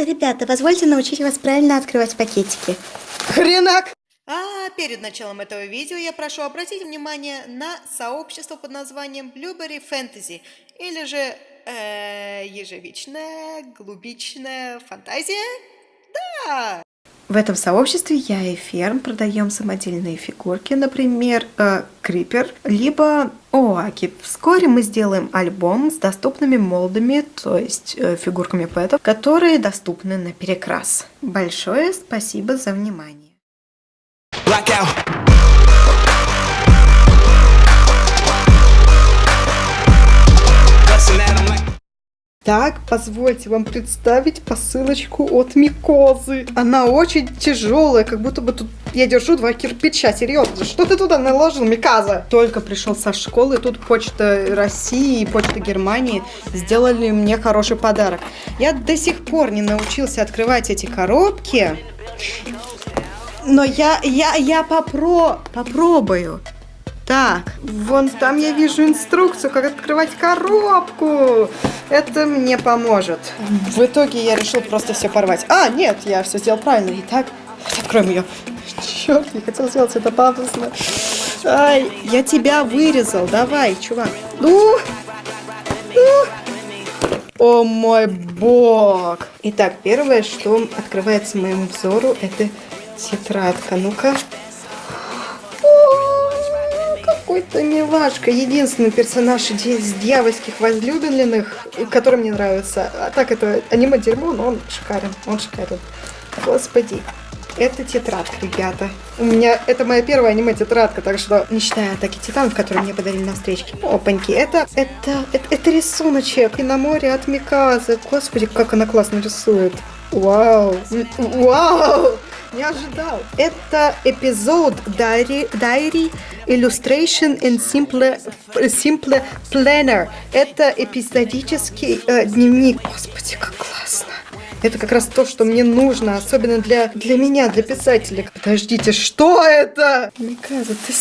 Ребята, позвольте научить вас правильно открывать пакетики. Хренак! А перед началом этого видео я прошу обратить внимание на сообщество под названием Blueberry Fantasy, или же э, ежевичная глубичная фантазия. Да! В этом сообществе я и Ферм продаем самодельные фигурки, например, э, Крипер, либо Оаки. Вскоре мы сделаем альбом с доступными молдами, то есть э, фигурками пэтов, которые доступны на перекрас. Большое спасибо за внимание. Blackout. Так, позвольте вам представить посылочку от Микозы. Она очень тяжелая, как будто бы тут я держу два кирпича. Серьезно, что ты туда наложил, Миказа? Только пришел со школы, тут почта России и почта Германии сделали мне хороший подарок. Я до сих пор не научился открывать эти коробки. Но я, я, я попро, попробую. Так, вон там я вижу инструкцию, как открывать коробку. Это мне поможет. В итоге я решил просто все порвать. А, нет, я все сделал правильно. Итак, откроем ее. Черт, я хотел сделать это пафосно. Ай, я тебя вырезал. Давай, чувак. Ну, ну. О мой бог. Итак, первое, что открывается моему взору, это тетрадка. Ну-ка какой-то милашка. Единственный персонаж из дьявольских возлюбленных, который мне нравится. А так это аниме-дерьмо, но он шикарен. Он шикарен. Господи. Это тетрадка, ребята. У меня это моя первая аниме-тетрадка, так что не считая атаки титанов, которые мне подарили на встречке. Опаньки, это, это, это, это рисуночек. И на море от Миказы. Господи, как она классно рисует. Вау. Вау не ожидал. Это эпизод Diary, Diary Illustration in Simple, Simple Planner. Это эпизодический э, дневник. Господи, как классно. Это как раз то, что мне нужно, особенно для, для меня, для писателя. Подождите, что это? Кажется, ты?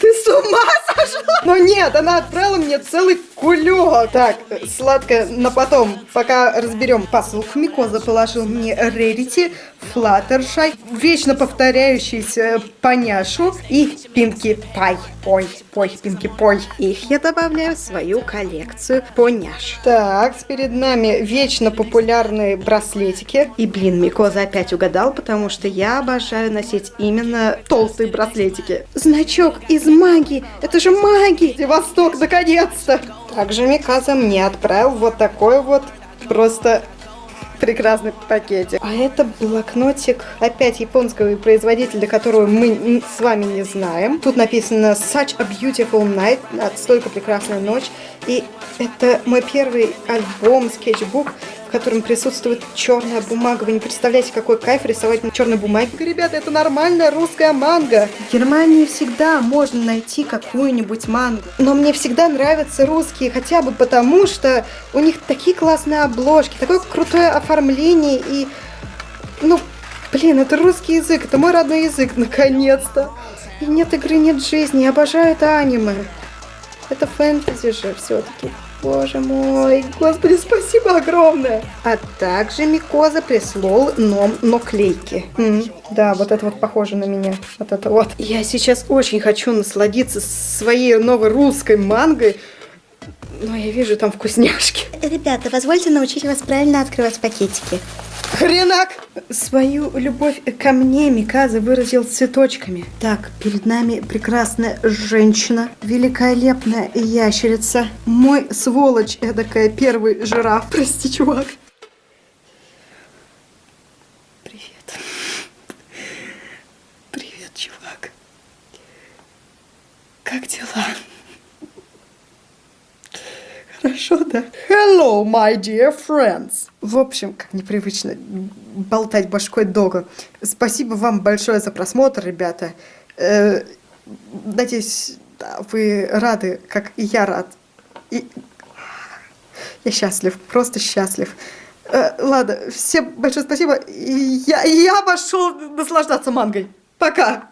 Ты с ума? Но нет, она отправила мне целый кулек. Так, сладкое на потом, пока разберем. Посылку Микоза положил мне Рерити, Флаттершай, вечно повторяющийся Поняшу и Пинки Пай. Пой, пой, Пинки Пой. Их я добавляю в свою коллекцию Поняш. Так, перед нами вечно популярные браслетики. И, блин, Микоза опять угадал, потому что я обожаю носить именно толстые браслетики. Значок из магии. Это же магия. Восток, наконец-то. Также Миказа мне отправил вот такой вот просто прекрасный пакетик. А это блокнотик опять японского производителя, которого мы с вами не знаем. Тут написано Such a Beautiful Night, столько прекрасная ночь. И это мой первый альбом, скетчбук, котором присутствует черная бумага. Вы не представляете, какой кайф рисовать на черной бумаге. Ребята, это нормальная русская манга. В Германии всегда можно найти какую-нибудь мангу. Но мне всегда нравятся русские, хотя бы потому, что у них такие классные обложки, такое крутое оформление и... Ну, блин, это русский язык, это мой родной язык, наконец-то. И нет игры, нет жизни, я обожаю это аниме. Это фэнтези же все-таки. Боже мой, господи, спасибо огромное. А также Микоза прислал ном наклейки. М да, вот это вот похоже на меня. Вот это вот. Я сейчас очень хочу насладиться своей новой русской мангой. Но я вижу там вкусняшки. Ребята, позвольте научить вас правильно открывать пакетики. Хренак! Свою любовь ко мне Миказа выразил цветочками. Так, перед нами прекрасная женщина, великолепная ящерица, мой сволочь эдакая первый жираф. Прости, чувак. Привет. Привет, чувак. Как дела? Хорошо, да? Hello, my dear friends. В общем, как непривычно болтать башкой долго. Спасибо вам большое за просмотр, ребята. Э, надеюсь, вы рады, как и я рад. И... Я счастлив, просто счастлив. Э, ладно, всем большое спасибо. Я, я пошел наслаждаться мангой. Пока!